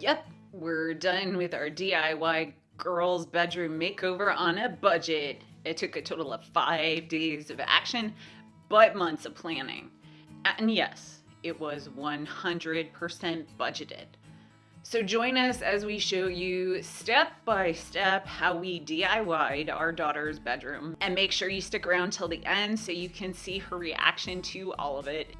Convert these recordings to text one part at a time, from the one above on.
Yep, we're done with our DIY girls' bedroom makeover on a budget. It took a total of five days of action, but months of planning. And yes, it was 100% budgeted. So join us as we show you step by step how we DIY'd our daughter's bedroom. And make sure you stick around till the end so you can see her reaction to all of it.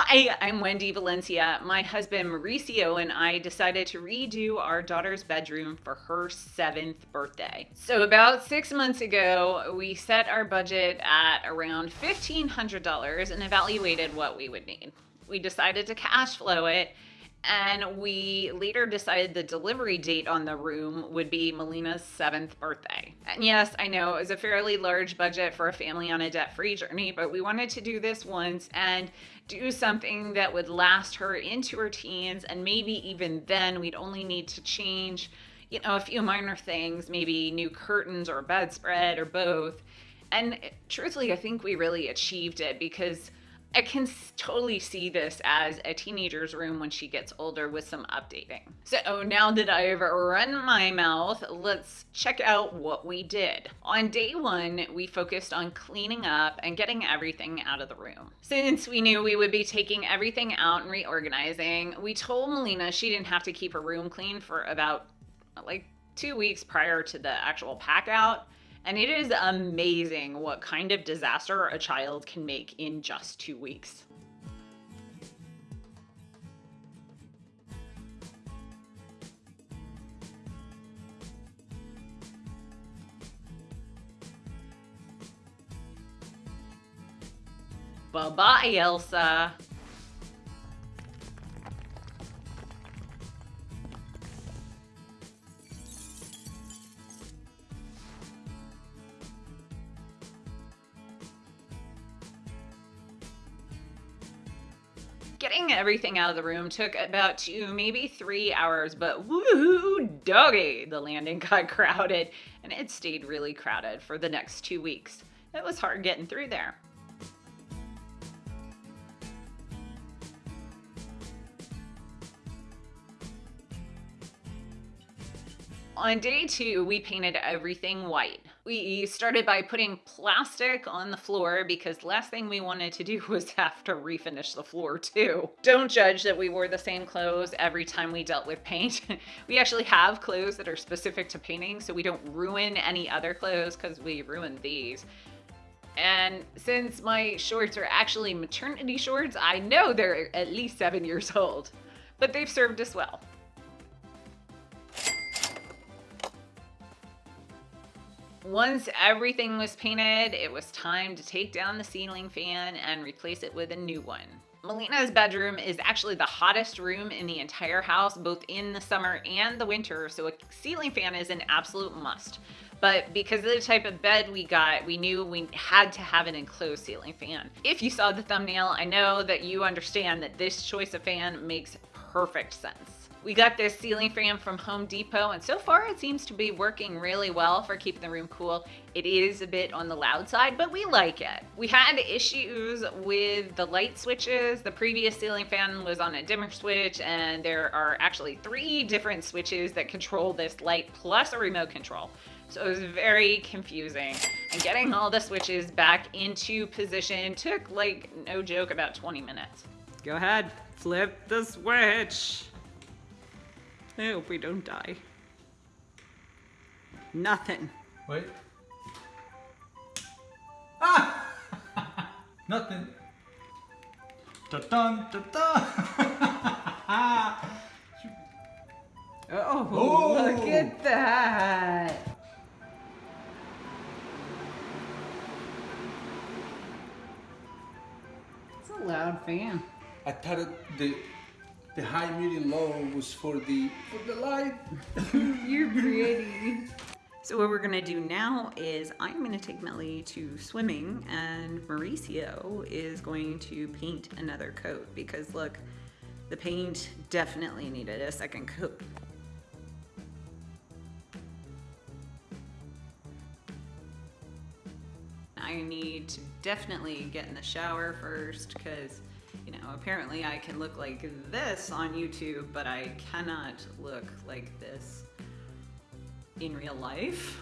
Hi, I'm Wendy Valencia. My husband Mauricio and I decided to redo our daughter's bedroom for her seventh birthday. So, about six months ago, we set our budget at around $1,500 and evaluated what we would need. We decided to cash flow it and we later decided the delivery date on the room would be Melina's seventh birthday. And yes, I know it was a fairly large budget for a family on a debt free journey, but we wanted to do this once and do something that would last her into her teens. And maybe even then, we'd only need to change, you know, a few minor things, maybe new curtains or bedspread or both. And eh, truthfully, I think we really achieved it because I can totally see this as a teenager's room when she gets older with some updating. So oh, now that I've run my mouth, let's check out what we did. On day one, we focused on cleaning up and getting everything out of the room. Since we knew we would be taking everything out and reorganizing, we told Melina she didn't have to keep her room clean for about like two weeks prior to the actual pack out and it is amazing what kind of disaster a child can make in just two weeks. Bye-bye, Elsa. Getting everything out of the room took about two, maybe three hours, but woo doggy, the landing got crowded and it stayed really crowded for the next two weeks. It was hard getting through there. On day two, we painted everything white. We started by putting plastic on the floor because last thing we wanted to do was have to refinish the floor too. Don't judge that we wore the same clothes every time we dealt with paint. we actually have clothes that are specific to painting so we don't ruin any other clothes because we ruined these. And since my shorts are actually maternity shorts, I know they're at least seven years old, but they've served us well. Once everything was painted, it was time to take down the ceiling fan and replace it with a new one. Melina's bedroom is actually the hottest room in the entire house, both in the summer and the winter, so a ceiling fan is an absolute must. But because of the type of bed we got, we knew we had to have an enclosed ceiling fan. If you saw the thumbnail, I know that you understand that this choice of fan makes perfect sense. We got this ceiling fan from Home Depot and so far it seems to be working really well for keeping the room cool. It is a bit on the loud side, but we like it. We had issues with the light switches. The previous ceiling fan was on a dimmer switch and there are actually three different switches that control this light plus a remote control. So it was very confusing. And getting all the switches back into position took like, no joke, about 20 minutes. Go ahead, flip the switch. I hope we don't die. Nothing. Wait. Ah! Nothing. Da dun da dun. oh, Oh! look at that. It's a loud fan. I thought it, the the high, medium, low was for the, for the light. You're pretty. So what we're gonna do now is I'm gonna take Melly to swimming and Mauricio is going to paint another coat because look, the paint definitely needed a second coat. I need to definitely get in the shower first because you know, apparently I can look like this on YouTube, but I cannot look like this in real life.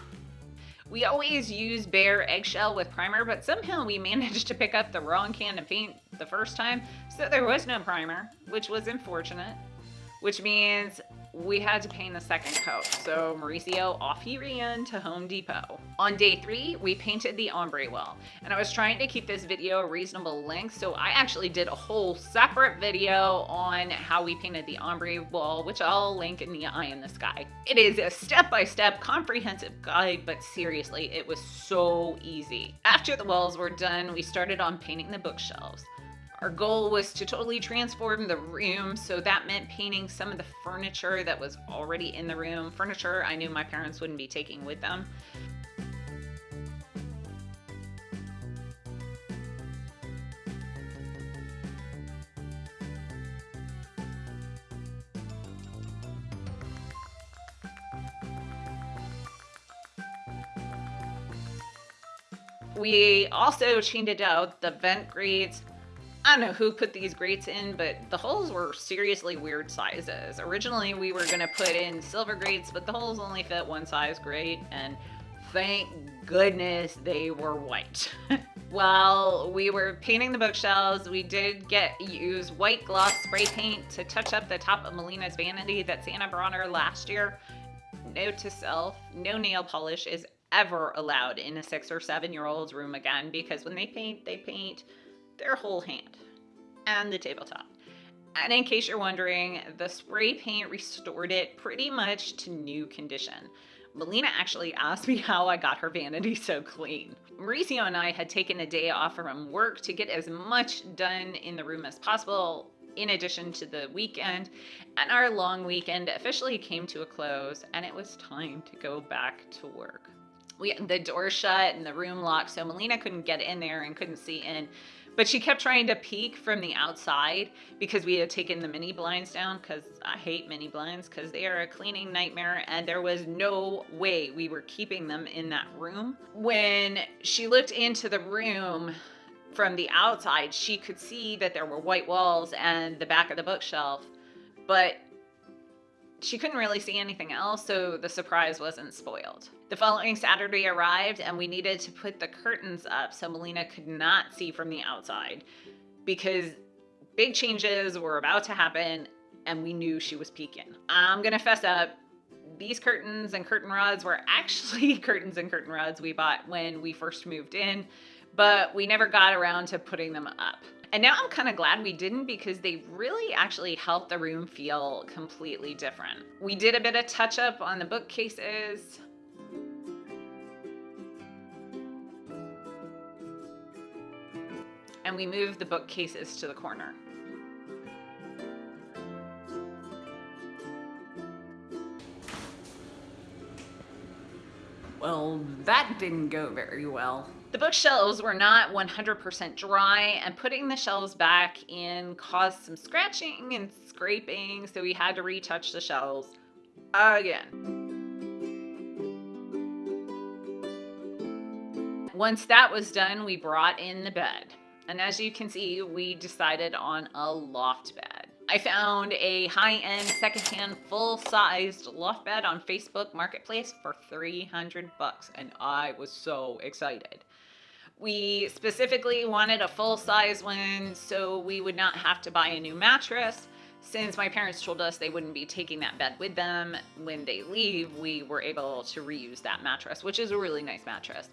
We always use Behr eggshell with primer, but somehow we managed to pick up the wrong can of paint the first time, so there was no primer, which was unfortunate, which means we had to paint a second coat. So Mauricio off he ran to Home Depot. On day three, we painted the ombre wall. And I was trying to keep this video a reasonable length, so I actually did a whole separate video on how we painted the ombre wall, which I'll link in the eye in the sky. It is a step-by-step -step comprehensive guide, but seriously, it was so easy. After the walls were done, we started on painting the bookshelves. Our goal was to totally transform the room, so that meant painting some of the furniture that was already in the room. Furniture I knew my parents wouldn't be taking with them. We also changed out the vent grates I don't know who put these grates in, but the holes were seriously weird sizes. Originally, we were to put in silver grates, but the holes only fit one size grate, and thank goodness they were white. While we were painting the bookshelves, we did get use white gloss spray paint to touch up the top of Melina's vanity that Santa brought her last year. Note to self, no nail polish is ever allowed in a six or seven year old's room again because when they paint, they paint their whole hand and the tabletop. And in case you're wondering, the spray paint restored it pretty much to new condition. Melina actually asked me how I got her vanity so clean. Mauricio and I had taken a day off from work to get as much done in the room as possible in addition to the weekend, and our long weekend officially came to a close and it was time to go back to work. We had the door shut and the room locked, so Melina couldn't get in there and couldn't see in. But she kept trying to peek from the outside because we had taken the mini blinds down because I hate mini blinds because they are a cleaning nightmare and there was no way we were keeping them in that room. When she looked into the room from the outside, she could see that there were white walls and the back of the bookshelf, but she couldn't really see anything else, so the surprise wasn't spoiled. The following Saturday arrived and we needed to put the curtains up so Melina could not see from the outside because big changes were about to happen and we knew she was peeking. I'm gonna fess up, these curtains and curtain rods were actually curtains and curtain rods we bought when we first moved in, but we never got around to putting them up. And now I'm kind of glad we didn't because they really actually helped the room feel completely different. We did a bit of touch up on the bookcases, and we moved the bookcases to the corner. Well, that didn't go very well. The bookshelves were not 100% dry, and putting the shelves back in caused some scratching and scraping, so we had to retouch the shelves again. Once that was done, we brought in the bed. And as you can see, we decided on a loft bed. I found a high-end secondhand full-sized loft bed on Facebook Marketplace for 300 bucks and I was so excited. We specifically wanted a full-size one so we would not have to buy a new mattress. Since my parents told us they wouldn't be taking that bed with them when they leave, we were able to reuse that mattress, which is a really nice mattress.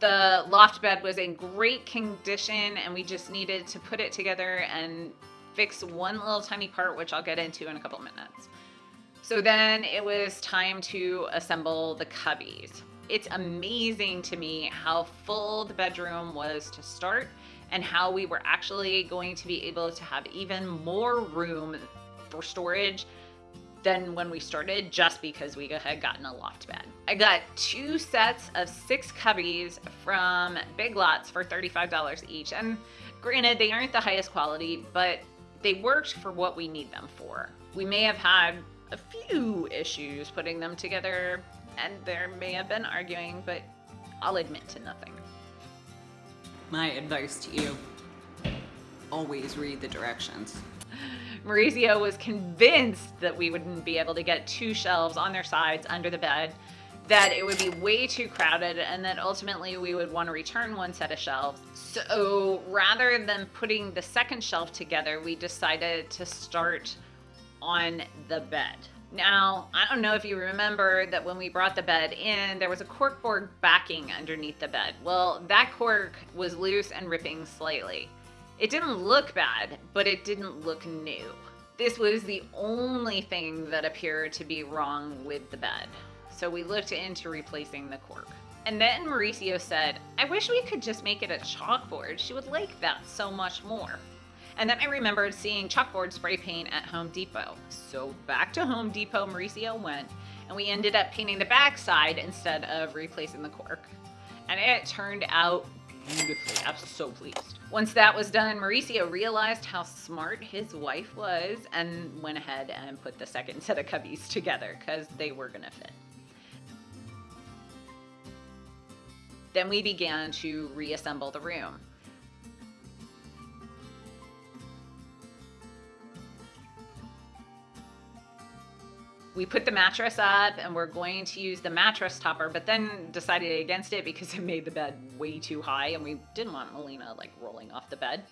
The loft bed was in great condition and we just needed to put it together and fix one little tiny part, which I'll get into in a couple minutes. So then it was time to assemble the cubbies. It's amazing to me how full the bedroom was to start and how we were actually going to be able to have even more room for storage than when we started just because we had gotten a loft bed. I got two sets of six cubbies from Big Lots for $35 each. And granted, they aren't the highest quality, but they worked for what we need them for. We may have had a few issues putting them together, and there may have been arguing, but I'll admit to nothing. My advice to you always read the directions. Mauricio was convinced that we wouldn't be able to get two shelves on their sides under the bed, that it would be way too crowded, and that ultimately we would want to return one set of shelves. So rather than putting the second shelf together, we decided to start on the bed. Now, I don't know if you remember that when we brought the bed in, there was a corkboard backing underneath the bed. Well, that cork was loose and ripping slightly. It didn't look bad, but it didn't look new. This was the only thing that appeared to be wrong with the bed. So we looked into replacing the cork. And then Mauricio said, I wish we could just make it a chalkboard. She would like that so much more. And then I remembered seeing chalkboard spray paint at Home Depot. So back to Home Depot, Mauricio went, and we ended up painting the backside instead of replacing the cork. And it turned out beautifully. I'm so pleased. Once that was done, Mauricio realized how smart his wife was and went ahead and put the second set of cubbies together because they were going to fit. Then we began to reassemble the room. we put the mattress up and we're going to use the mattress topper, but then decided against it because it made the bed way too high and we didn't want Melina like rolling off the bed.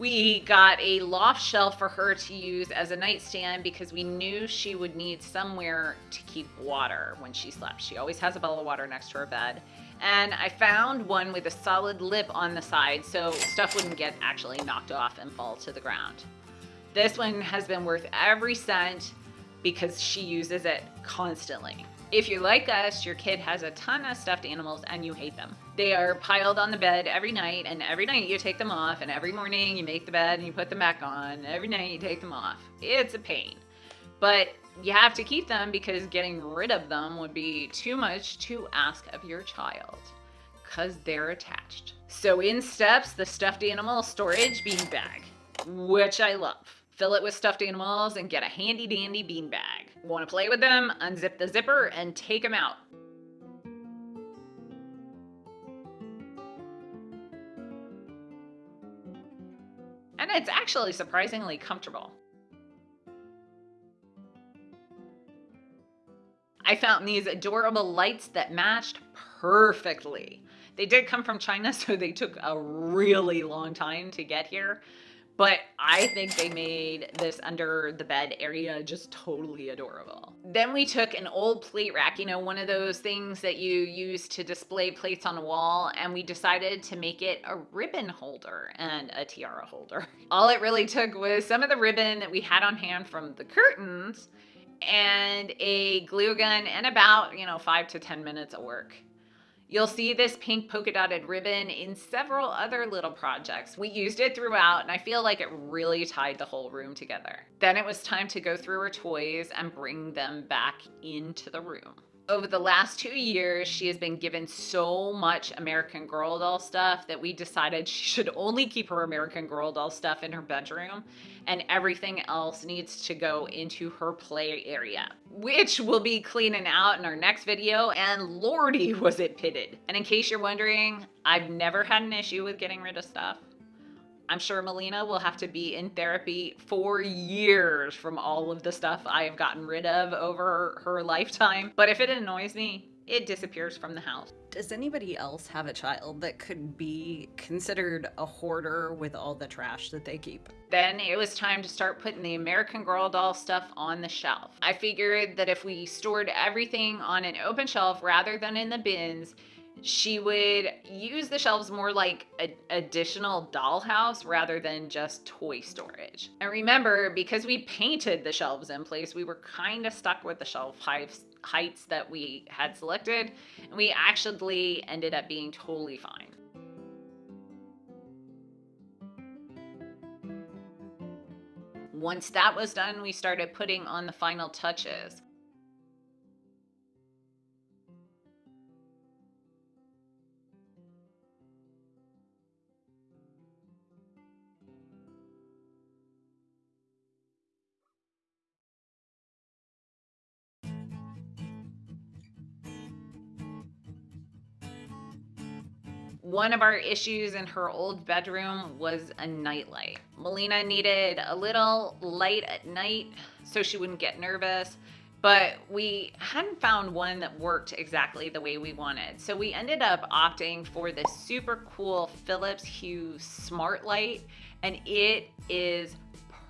We got a loft shelf for her to use as a nightstand because we knew she would need somewhere to keep water when she slept. She always has a bottle of water next to her bed. And I found one with a solid lip on the side so stuff wouldn't get actually knocked off and fall to the ground. This one has been worth every cent because she uses it constantly. If you're like us, your kid has a ton of stuffed animals and you hate them. They are piled on the bed every night, and every night you take them off, and every morning you make the bed and you put them back on. Every night you take them off. It's a pain. But you have to keep them because getting rid of them would be too much to ask of your child because they're attached. So in steps the stuffed animal storage bean bag, which I love. Fill it with stuffed animals and get a handy dandy bean bag. Want to play with them? Unzip the zipper and take them out. And it's actually surprisingly comfortable. I found these adorable lights that matched perfectly. They did come from China, so they took a really long time to get here. But I think they made this under the bed area just totally adorable. Then we took an old plate rack, you know, one of those things that you use to display plates on a wall, and we decided to make it a ribbon holder and a tiara holder. All it really took was some of the ribbon that we had on hand from the curtains and a glue gun and about, you know, five to 10 minutes of work. You'll see this pink polka dotted ribbon in several other little projects. We used it throughout and I feel like it really tied the whole room together. Then it was time to go through her toys and bring them back into the room over the last two years, she has been given so much American Girl doll stuff that we decided she should only keep her American Girl doll stuff in her bedroom and everything else needs to go into her play area, which we'll be cleaning out in our next video. And lordy, was it pitted. And in case you're wondering, I've never had an issue with getting rid of stuff. I'm sure Melina will have to be in therapy for years from all of the stuff I have gotten rid of over her lifetime. But if it annoys me, it disappears from the house. Does anybody else have a child that could be considered a hoarder with all the trash that they keep? Then it was time to start putting the American Girl doll stuff on the shelf. I figured that if we stored everything on an open shelf rather than in the bins, she would use the shelves more like an additional dollhouse rather than just toy storage. And remember, because we painted the shelves in place, we were kind of stuck with the shelf heights, heights that we had selected, and we actually ended up being totally fine. Once that was done, we started putting on the final touches. One of our issues in her old bedroom was a nightlight. Melina needed a little light at night so she wouldn't get nervous, but we hadn't found one that worked exactly the way we wanted. So we ended up opting for this super cool Philips Hue Smart Light, and it is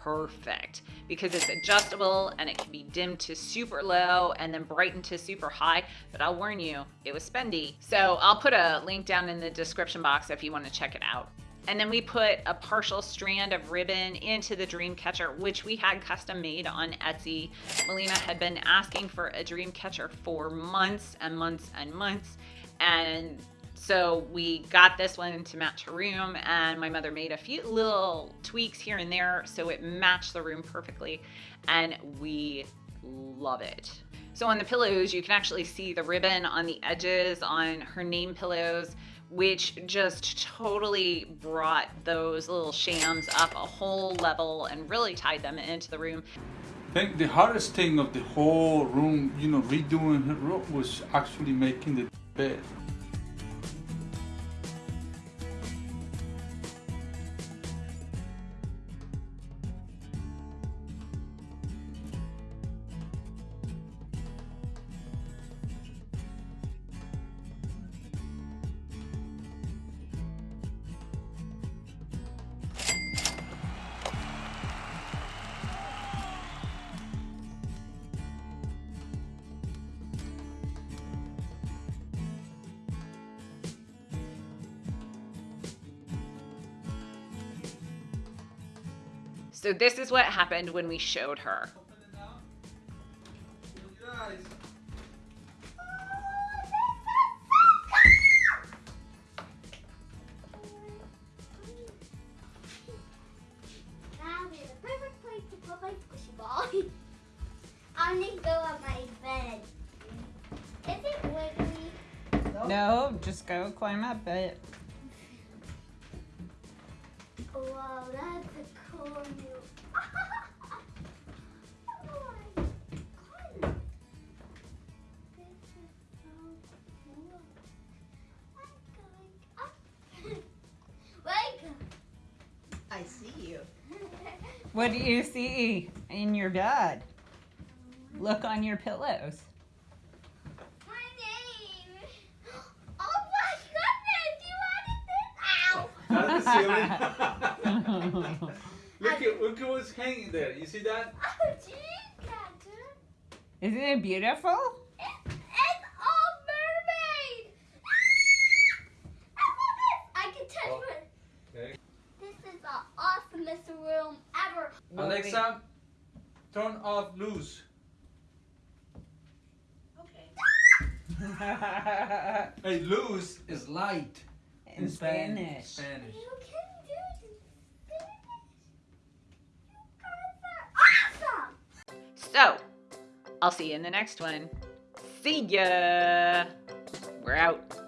perfect because it's adjustable and it can be dimmed to super low and then brightened to super high. But I'll warn you, it was spendy. So I'll put a link down in the description box if you want to check it out. And then we put a partial strand of ribbon into the dream catcher, which we had custom made on Etsy. Melina had been asking for a dream catcher for months and months and months. And so we got this one to match her room, and my mother made a few little tweaks here and there so it matched the room perfectly, and we love it. So on the pillows, you can actually see the ribbon on the edges on her name pillows, which just totally brought those little shams up a whole level and really tied them into the room. I think the hardest thing of the whole room, you know, redoing her room was actually making the bed. So this is what happened when we showed her. That is the perfect place to put my squishy ball. I'm gonna go on my bed. Is it wiggly? No, just go climb up it. Wow, that's a cool What do you see in your bed? Look on your pillows. My name. Oh my goodness, you added this. Ow. Out of the ceiling. look at look at what's hanging there. You see that? Oh, gee, Captain. Isn't it beautiful? It's all mermaid. Ah! I love it. I can touch Oh. it. Okay. This is the awesomest room ever. Alexa, turn off Luz. Okay. hey, luz is light In Spanish. Spanish. You can do it in Spanish. You guys are awesome. So, I'll see you in the next one. See ya. We're out.